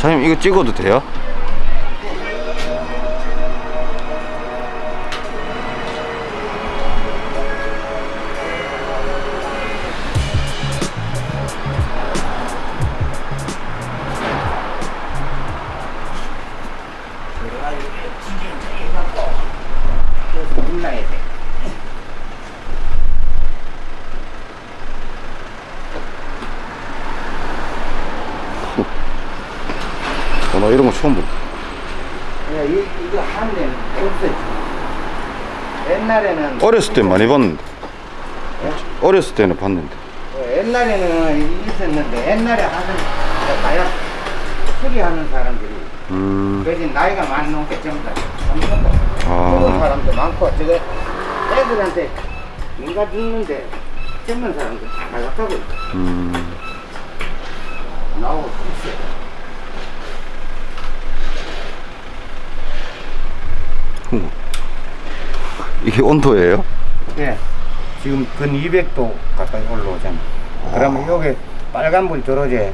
사장님 이거 찍어도 돼요? 눌러야 돼. 어, 나 이런 거 처음 보. 야, 이, 이거 데는 없어. 옛날에는 어렸을 때 많이 봤는데. 어렸을 때는 봤는데. 어, 옛날에는 있었는데 옛날에 하던 다야 수리하는 사람들이 음. 그지 나이가 많이 넘게 전부 다 젊은 아. 사람도 많고 저거 애들한테 누가 죽는데 젊은 사람들 다 나갔다고 음. 나오고 있어요. 이게 온도예요? 예. 지금 근 200도 가까이 올라오잖아. 그러면 여기 빨간불 들어오지. 예.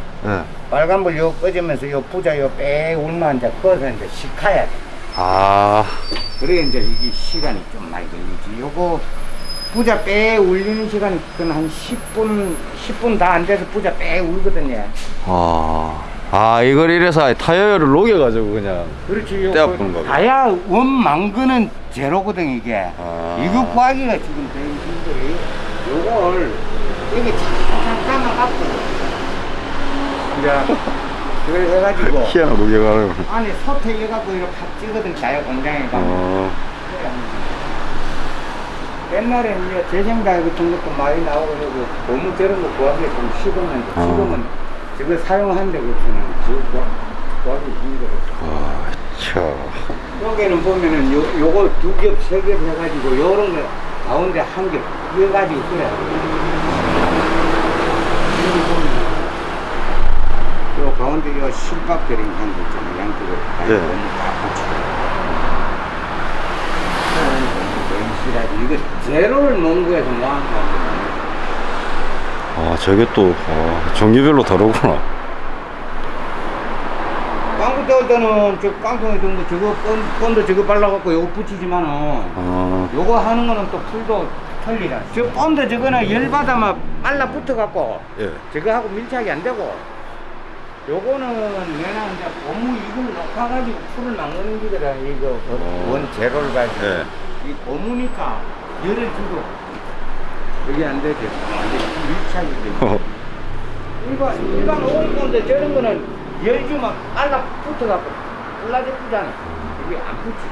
빨간불 요 꺼지면서 요 부자 요빼 울면 이제 꺼서 이제 식혀야 돼. 아. 그래 이제 이게 시간이 좀 많이 걸리지. 요거 부자 빼 울리는 시간이 그한 10분 10분 다 안 돼서 부자 빼 울거든요. 아. 아, 이걸 이래서 타이어를 녹여가지고 그냥. 그렇지. 요 떼어 푸는 거고. 다야 원망근은 제로거든 이게. 아. 이거 구하기가 지금 되게 힘들어. 요걸 여기 잠깐 감아갖고 이제 그걸 해가지고 희한한 녹여가지고. 안에 소태 해갖고 이렇게 팍 찌거든 자유 공장에 가면. 어. 옛날에 이제 재생달 같은 것도 많이 나오고 너무 저런 거 구하기 좀 쉽었는데 어. 지금은 저걸 사용하는데 그렇지는 지금 구- 구하기 힘들어. 아, 차. 여기는 보면은 요, 요거 두 겹, 세 겹 해가지고 요런 거 가운데 한겹 그래. 여기 보면은 요 가운데 요 실밥 들인 한거 있잖아 양쪽으로 다 예. 붙이고. 이거 제로를 놓은 거에서 뭐한 거 아, 저게 또, 아, 종류별로 다르구나. 깡구 떼올 때는 저 깡통에 든거 저거 건, 건도 저거 발라갖고 요거 붙이지만은 아. 요거 하는 거는 또 풀도 틀리다. 저 본드 저거는 열받아만 빨라 붙어갖고 예. 저거 하고 밀착이 안 되고 요거는 내가 이제 고무 이걸 녹아가지고 풀을 막는 기더라 이거 어. 원 제로를 가지고 예. 이 고무니까 열을 주고 여기 안 되죠. 완전 밀착이. 어. 일반 일반 오일 건데 저런 거는 열 주면 빨라 붙어갖고 불라졌잖아. 이게 안 붙지.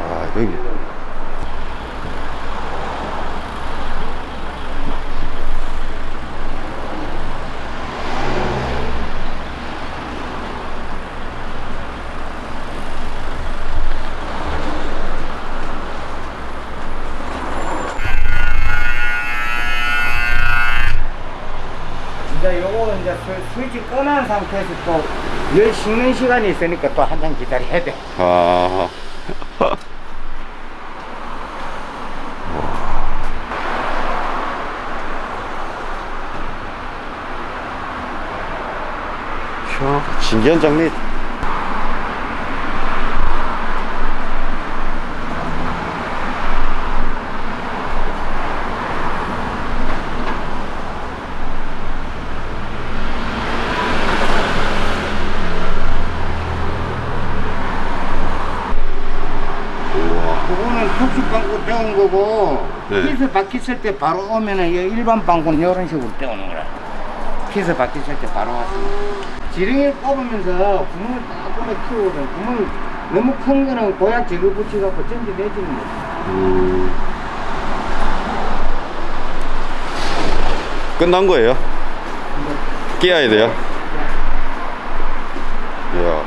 아, 여기. 이제 요거 이제 스- 스위치 꺼놓은 상태에서 또열 식는 시간이 있으니까 또 한참 기다려야 돼. 아. 야, 신기한 장미. 우와. 그거는 특수 방구 떼온 거고 네. 피스 바뀌었을 때 바로 오면은 이 일반 방구는 이런 식으로 떼오는 거라. 피스 바뀌었을 때 바로 왔습니다. 지렁이를 뽑으면서 구멍을 딱 보내 키우거든. 구멍 너무 큰 거는 보약 제거 붙여갖고 전기 내지는 거지. 음. 끝난 거예요? 끼어야 돼요? 이야.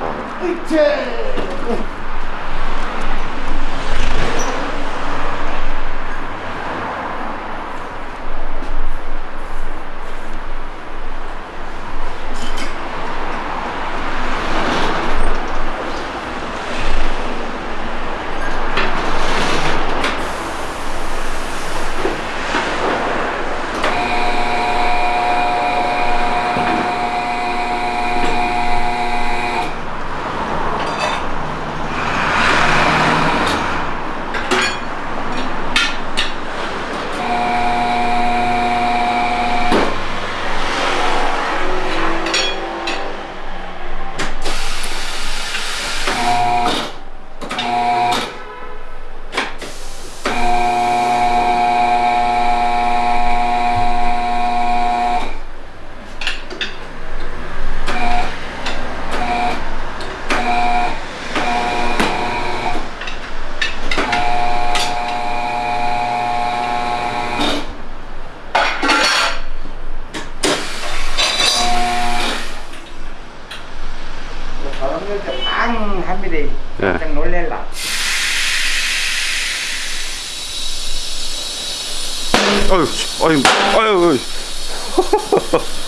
아유, 아유.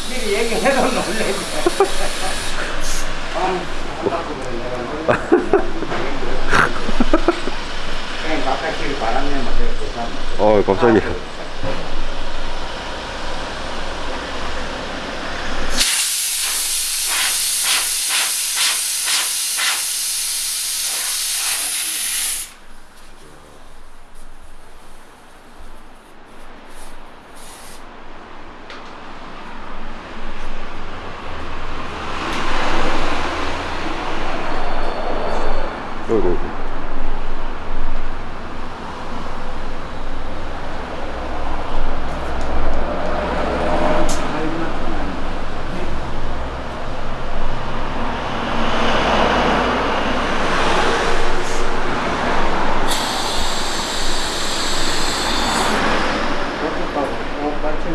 미리 같네. 어, 갑자기. 어이구.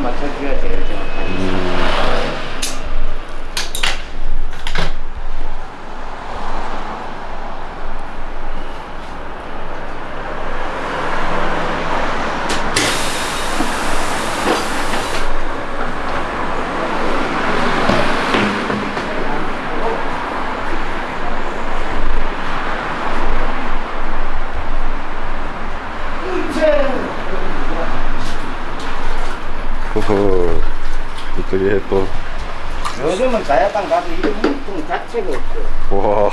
똑같이 맞춰줘야 제일 정확하게. 허허. 이쪽에 또, 요즘은 가야당 가도 이 물통 자체가 없어. 와.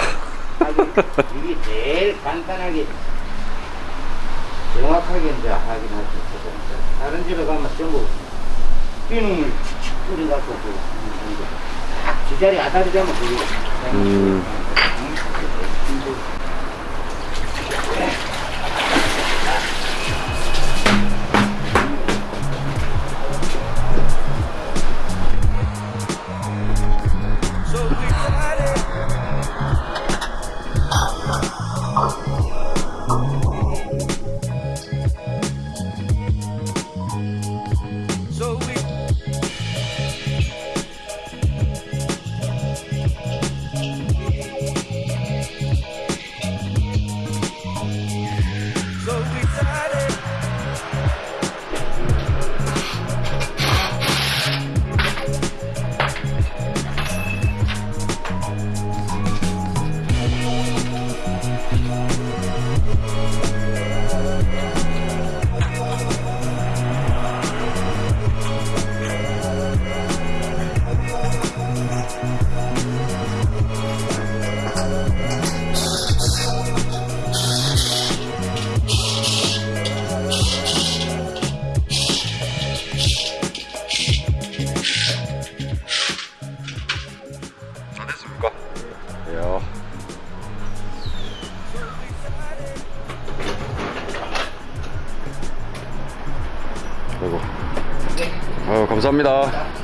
이게 제일 간단하게 정확하게 이제 하긴 할수 있거든. 다른 집에 가면 전부 비누물 칙칙 뿌려갖고 그, 딱 제자리 아다리 잡으면 그게 음. 감사합니다.